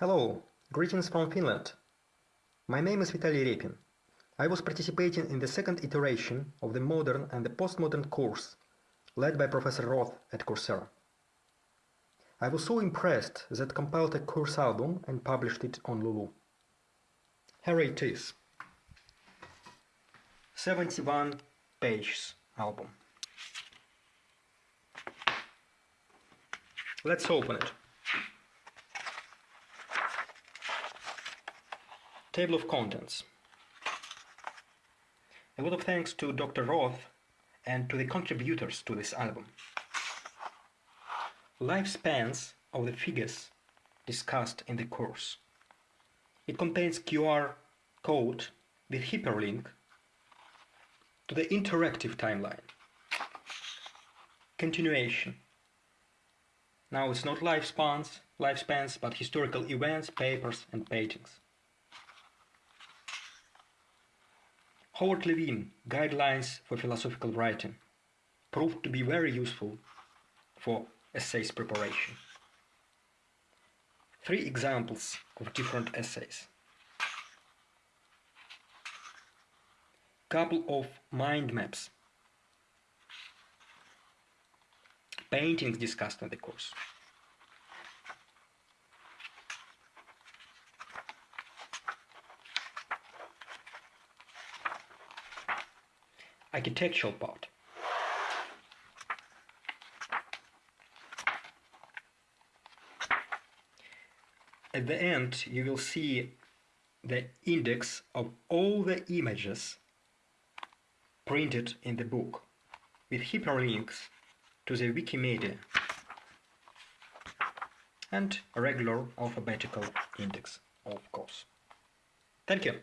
Hello, greetings from Finland. My name is Vitaly Repin. I was participating in the second iteration of the modern and the postmodern course led by Professor Roth at Coursera. I was so impressed that compiled a course album and published it on Lulu. Here it is. 71 pages album. Let's open it. Table of contents. A lot of thanks to Dr. Roth and to the contributors to this album. Lifespans of the figures discussed in the course. It contains QR code with hyperlink to the interactive timeline. Continuation. Now it's not lifespans, lifespans, but historical events, papers and paintings. Howard Levine, Guidelines for Philosophical Writing, proved to be very useful for essays preparation. Three examples of different essays. Couple of mind maps. Paintings discussed in the course. Architectural part. At the end, you will see the index of all the images printed in the book with hyperlinks to the Wikimedia and regular alphabetical index, of course. Thank you.